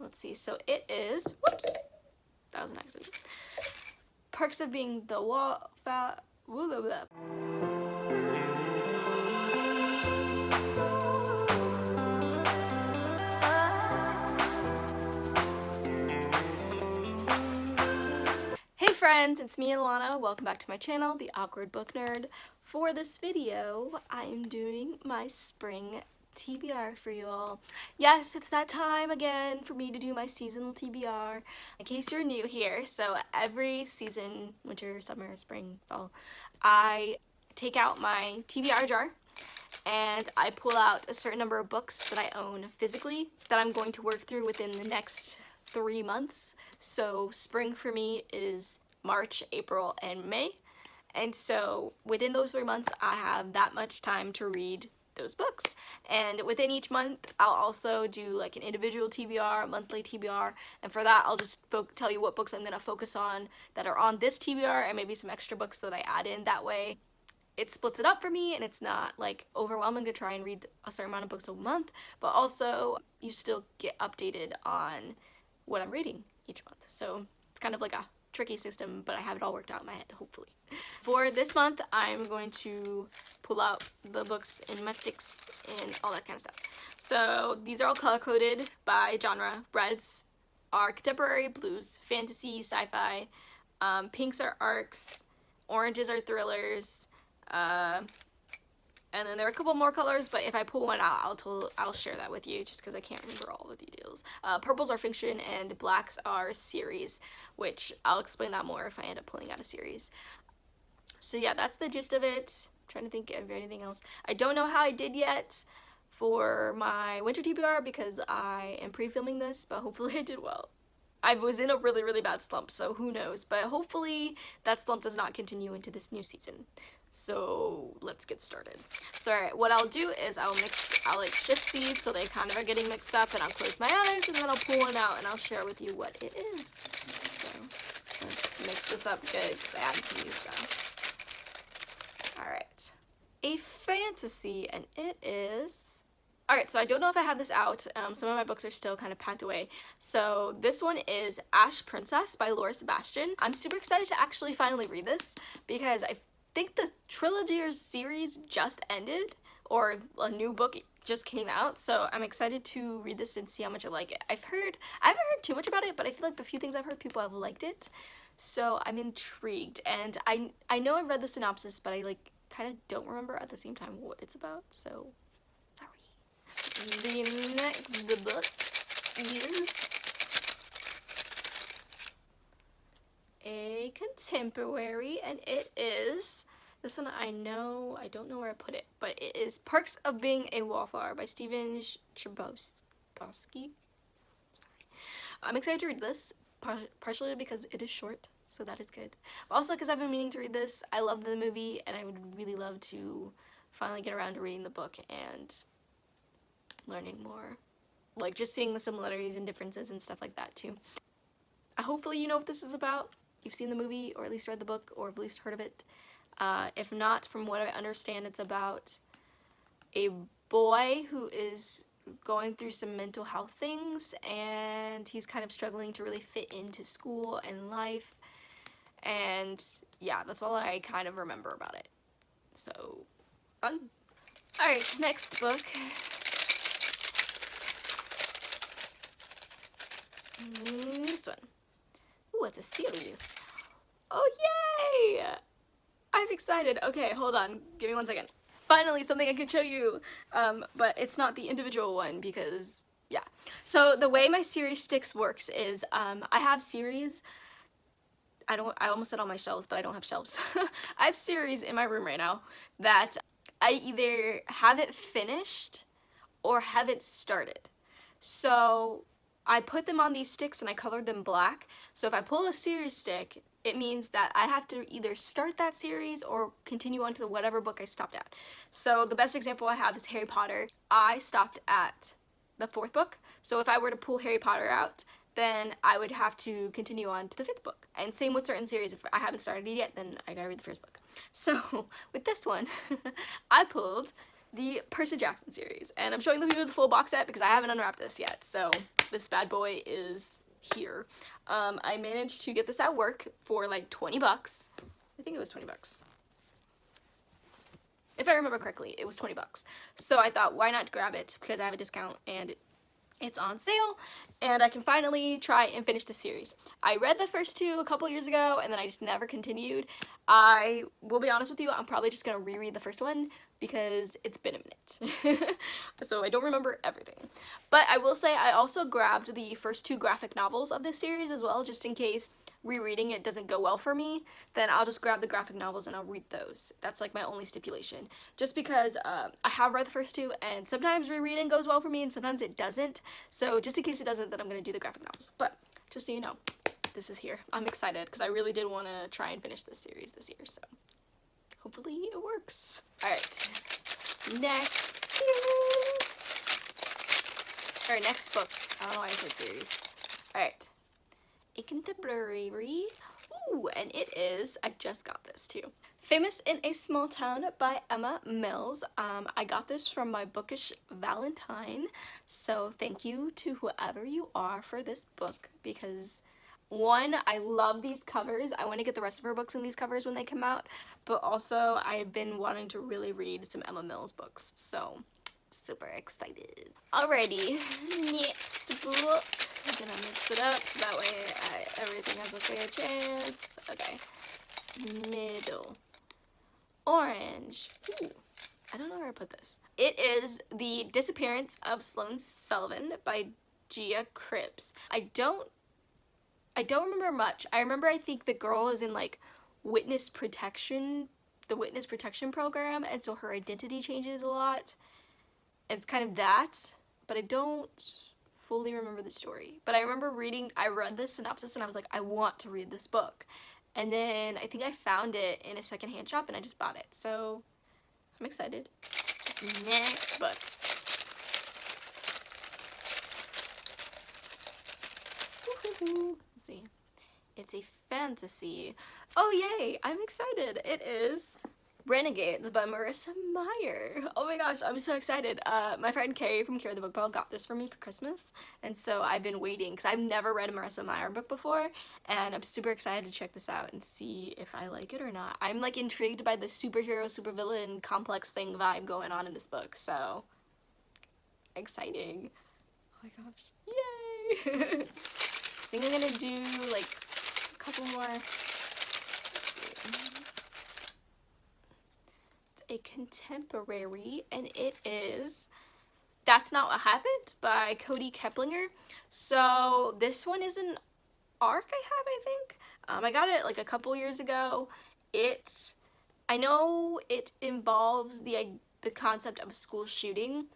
let's see. So it is, whoops, that was an accident. Perks of being the wall, blah, blah, blah. Hey friends, it's me Alana. Welcome back to my channel, The Awkward Book Nerd. For this video, I am doing my spring TBR for you all. Yes, it's that time again for me to do my seasonal TBR. In case you're new here, so every season, winter, summer, spring, fall, I take out my TBR jar and I pull out a certain number of books that I own physically that I'm going to work through within the next three months. So spring for me is March, April, and May. And so within those three months, I have that much time to read those books. And within each month, I'll also do like an individual TBR, monthly TBR, and for that, I'll just tell you what books I'm going to focus on that are on this TBR and maybe some extra books that I add in. That way, it splits it up for me and it's not like overwhelming to try and read a certain amount of books a month, but also you still get updated on what I'm reading each month. So it's kind of like a tricky system, but I have it all worked out in my head, hopefully. For this month, I'm going to pull out the books in my sticks and all that kind of stuff. So these are all color-coded by genre. Reds are contemporary, blues, fantasy, sci-fi, um, pinks are arcs, oranges are thrillers, uh, and then there are a couple more colors, but if I pull one out, I'll I'll share that with you just because I can't remember all the details. Uh, purples are fiction and blacks are series, which I'll explain that more if I end up pulling out a series. So yeah, that's the gist of it. I'm trying to think of anything else. I don't know how I did yet for my winter TBR because I am pre-filming this, but hopefully I did well. I was in a really, really bad slump, so who knows. But hopefully that slump does not continue into this new season. So let's get started. So alright, what I'll do is I'll mix, I'll like shift these so they kind of are getting mixed up and I'll close my eyes and then I'll pull one out and I'll share with you what it is. So let's mix this up good because I added some new stuff. Alright, a fantasy and it is Alright, so I don't know if I have this out. Um, some of my books are still kind of packed away. So this one is Ash Princess by Laura Sebastian. I'm super excited to actually finally read this because I think the trilogy or series just ended or a new book just came out so I'm excited to read this and see how much I like it. I've heard, I haven't heard too much about it but I feel like the few things I've heard people have liked it so I'm intrigued and I, I know I've read the synopsis but I like kind of don't remember at the same time what it's about so sorry. the next book is a contemporary and it is this one I know I don't know where I put it but it is Perks of Being a Wallflower by Stephen Chbosky I'm excited to read this par partially because it is short so that is good but also because I've been meaning to read this I love the movie and I would really love to finally get around to reading the book and learning more. Like just seeing the similarities and differences and stuff like that too. Uh, hopefully you know what this is about. You've seen the movie or at least read the book or at least heard of it. Uh, if not, from what I understand, it's about a boy who is going through some mental health things and he's kind of struggling to really fit into school and life. And yeah, that's all I kind of remember about it. So, fun. Alright, next book this one. It's a series. Oh, yay! I'm excited. Okay, hold on. Give me one second. Finally, something I can show you. Um, but it's not the individual one because, yeah. So the way my series sticks works is um, I have series I don't I almost said on my shelves but I don't have shelves I have series in my room right now that I either haven't finished or haven't started so I put them on these sticks and I colored them black. So if I pull a series stick, it means that I have to either start that series or continue on to whatever book I stopped at. So the best example I have is Harry Potter. I stopped at the fourth book. So if I were to pull Harry Potter out, then I would have to continue on to the fifth book. And same with certain series. If I haven't started it yet, then I gotta read the first book. So with this one, I pulled the Percy Jackson series. And I'm showing the people the full box set because I haven't unwrapped this yet. So this bad boy is here. Um, I managed to get this at work for like 20 bucks. I think it was 20 bucks. If I remember correctly, it was 20 bucks. So I thought, why not grab it because I have a discount and it's on sale and I can finally try and finish the series. I read the first two a couple years ago and then I just never continued. I will be honest with you, I'm probably just gonna reread the first one because it's been a minute. so I don't remember everything. But I will say I also grabbed the first two graphic novels of this series as well just in case rereading it doesn't go well for me, then I'll just grab the graphic novels and I'll read those. That's like my only stipulation. Just because uh, I have read the first two and sometimes rereading goes well for me and sometimes it doesn't. So just in case it doesn't, then I'm going to do the graphic novels. But just so you know, this is here. I'm excited because I really did want to try and finish this series this year. So hopefully it works. Alright, next series. Alright, next book. I don't know why I said series. Alright a contemporary. Ooh, and it is, I just got this too. Famous in a Small Town by Emma Mills. Um, I got this from my bookish Valentine, so thank you to whoever you are for this book because one, I love these covers. I want to get the rest of her books in these covers when they come out, but also I've been wanting to really read some Emma Mills books, so super excited. Alrighty, next book. I'm gonna mix it up so that way I, everything has a fair chance. Okay, middle. Orange. Ooh. I don't know where I put this. It is The Disappearance of Sloane Sullivan by Gia Cripps. I don't I don't remember much. I remember I think the girl is in like witness protection, the witness protection program, and so her identity changes a lot. It's kind of that, but I don't fully remember the story, but I remember reading, I read the synopsis and I was like, I want to read this book. And then I think I found it in a secondhand shop and I just bought it. So I'm excited. Next book. See. It's a fantasy. Oh yay, I'm excited. It is Renegades by Marissa Meyer. Oh my gosh, I'm so excited. Uh, my friend Carrie from Carrie the Book Ball got this for me for Christmas, and so I've been waiting because I've never read a Marissa Meyer book before, and I'm super excited to check this out and see if I like it or not. I'm like intrigued by the superhero, supervillain complex thing vibe going on in this book, so exciting. Oh my gosh, yay! I think I'm gonna do like a couple more a contemporary and it is That's Not What Happened by Kody Keplinger. So this one is an arc I have, I think. Um, I got it like a couple years ago. It, I know it involves the, the concept of a school shooting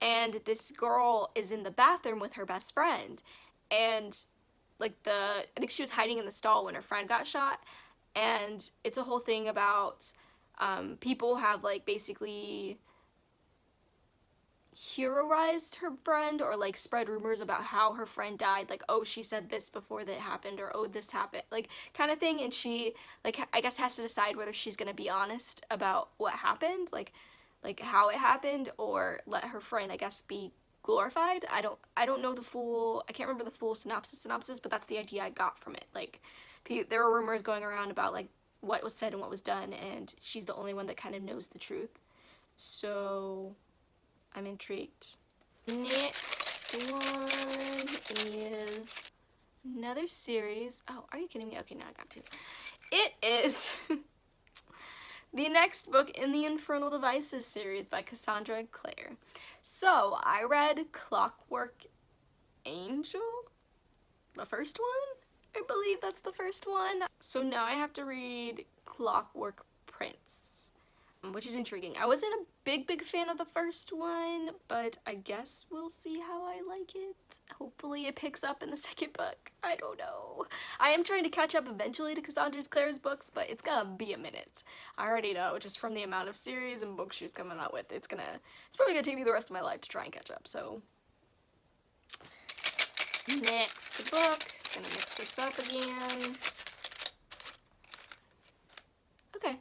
and this girl is in the bathroom with her best friend and like the, I think she was hiding in the stall when her friend got shot. And it's a whole thing about um, people have like basically heroized her friend or like spread rumors about how her friend died like oh she said this before that happened or oh this happened like kind of thing. And she like I guess has to decide whether she's gonna be honest about what happened like like how it happened or let her friend I guess be glorified. I don't I don't know the full I can't remember the full synopsis synopsis but that's the idea I got from it. Like there were rumors going around about like what was said and what was done and she's the only one that kind of knows the truth. So I'm intrigued. Next one is another series. Oh are you kidding me? Okay now I got two. it is the next book in the Infernal Devices series by Cassandra Clare. So I read Clockwork Angel the first one? I believe that's the first one. So now I have to read Clockwork Prince, which is intriguing. I wasn't a big, big fan of the first one, but I guess we'll see how I like it. Hopefully it picks up in the second book. I don't know. I am trying to catch up eventually to Cassandra Clare's books, but it's gonna be a minute. I already know, just from the amount of series and books she's coming out with, it's gonna, it's probably gonna take me the rest of my life to try and catch up, so. Next book gonna mix this up again. Okay,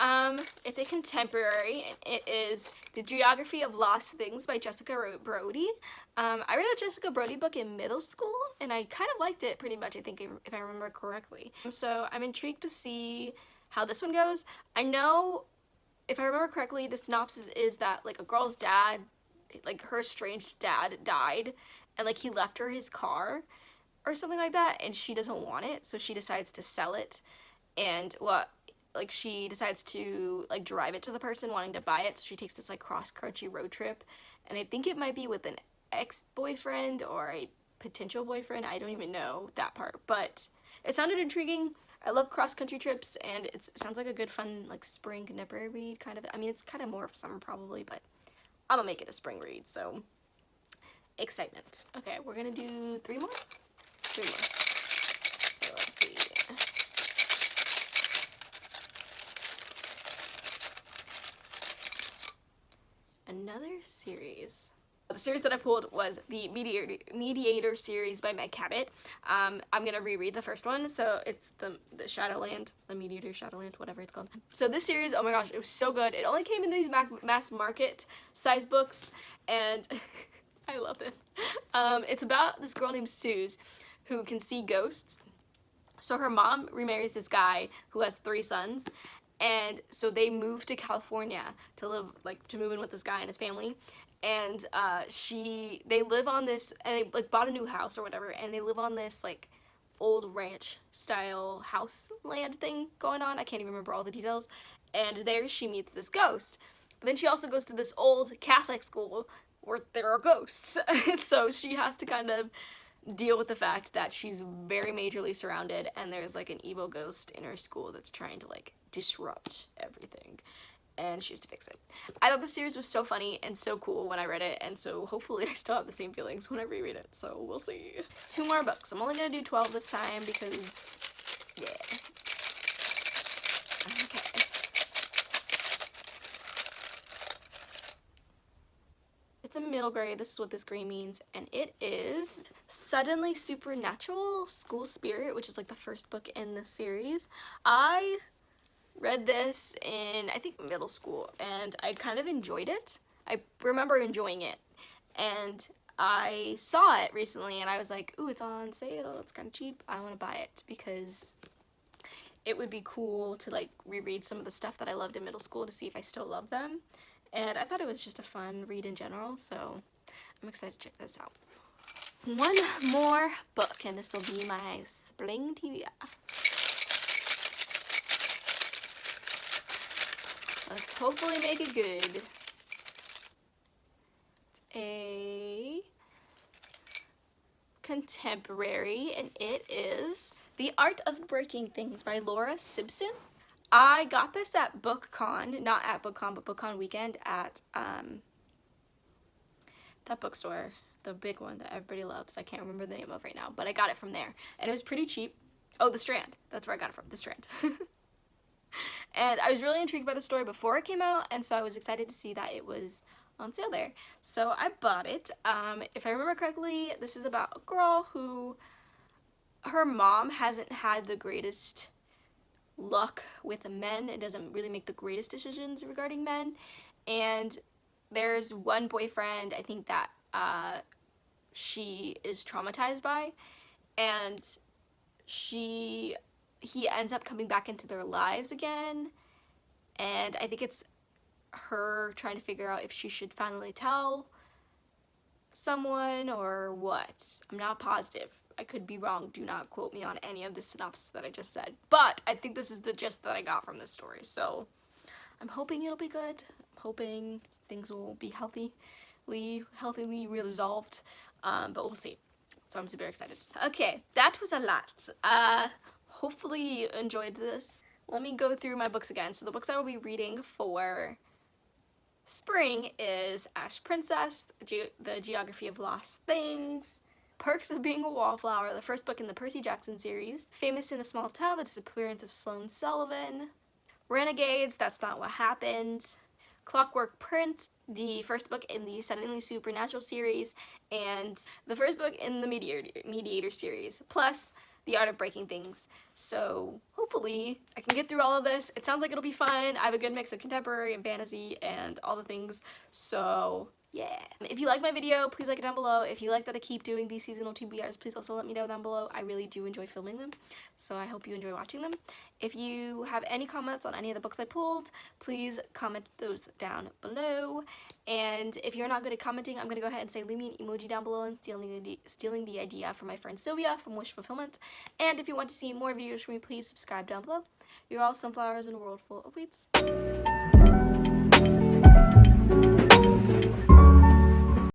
um, it's a contemporary, it is The Geography of Lost Things by Jessica Brody. Um, I read a Jessica Brody book in middle school and I kind of liked it pretty much, I think, if I remember correctly. So I'm intrigued to see how this one goes. I know, if I remember correctly, the synopsis is that like a girl's dad, like her estranged dad died and like he left her his car or something like that and she doesn't want it so she decides to sell it and what like she decides to like drive it to the person wanting to buy it so she takes this like cross-country road trip. And I think it might be with an ex-boyfriend or a potential boyfriend I don't even know that part. But it sounded intriguing. I love cross-country trips and it sounds like a good fun like spring nipper read kind of I mean it's kind of more of summer probably but I'm gonna make it a spring read so excitement. Okay we're gonna do three more? Three more another series. The series that I pulled was the Mediator, Mediator series by Meg Cabot. Um, I'm gonna reread the first one, so it's the, the Shadowland, the Mediator Shadowland, whatever it's called. So this series, oh my gosh, it was so good. It only came in these mass market size books, and I love it. Um, it's about this girl named Suze who can see ghosts. So her mom remarries this guy who has three sons, and so they moved to California to live like to move in with this guy and his family. And uh, she they live on this and they like bought a new house or whatever and they live on this like old ranch style house land thing going on. I can't even remember all the details. And there she meets this ghost. But then she also goes to this old Catholic school where there are ghosts. And so she has to kind of deal with the fact that she's very majorly surrounded and there's like an evil ghost in her school that's trying to like disrupt everything and she has to fix it. I thought the series was so funny and so cool when I read it and so hopefully I still have the same feelings when I reread it so we'll see. Two more books. I'm only gonna do 12 this time because yeah. Okay. It's a middle grade, this is what this green means, and it is Suddenly Supernatural School Spirit, which is like the first book in the series. I read this in, I think, middle school, and I kind of enjoyed it. I remember enjoying it, and I saw it recently, and I was like, ooh, it's on sale, it's kind of cheap, I want to buy it, because it would be cool to, like, reread some of the stuff that I loved in middle school to see if I still love them, and I thought it was just a fun read in general, so I'm excited to check this out. One more book, and this will be my spring TBR. Let's hopefully make it good. It's a contemporary and it is The Art of Breaking Things by Laura Sibson. I got this at BookCon, not at BookCon, but BookCon weekend at um, that bookstore, the big one that everybody loves. I can't remember the name of right now, but I got it from there. And it was pretty cheap. Oh, The Strand. That's where I got it from, The Strand. and I was really intrigued by the story before it came out and so I was excited to see that it was on sale there. So I bought it. Um, if I remember correctly, this is about a girl who her mom hasn't had the greatest luck with men. It doesn't really make the greatest decisions regarding men. And there's one boyfriend, I think that uh, she is traumatized by. And she he ends up coming back into their lives again and I think it's her trying to figure out if she should finally tell someone or what. I'm not positive. I could be wrong. Do not quote me on any of the synopsis that I just said. But I think this is the gist that I got from this story. So I'm hoping it'll be good. I'm hoping things will be healthy, healthily resolved. Um, but we'll see. So I'm super excited. Okay, that was a lot. Uh, hopefully you enjoyed this. Let me go through my books again. So the books I will be reading for spring is Ash Princess, Ge The Geography of Lost Things, Perks of Being a Wallflower, the first book in the Percy Jackson series, Famous in a Small Town, The Disappearance of Sloane Sullivan, Renegades, That's Not What Happened, Clockwork Prince, the mm-hmm. first book in the Suddenly Supernatural series, and the first book in the Mediator, Mediator series, plus The Art of Breaking Things. So hopefully I can get through all of this. It sounds like it'll be fun. I have a good mix of contemporary and fantasy and all the things. So yeah. If you like my video, please like it down below. If you like that I keep doing these seasonal TBRs, please also let me know down below. I really do enjoy filming them, so I hope you enjoy watching them. If you have any comments on any of the books I pulled, please comment those down below. And if you're not good at commenting, I'm going to go ahead and say leave me an emoji down below and stealing the, stealing the idea from my friend Sylvia from Wish Fulfillment. And if you want to see more videos from me, please subscribe down below. You're all sunflowers in a world full of weeds.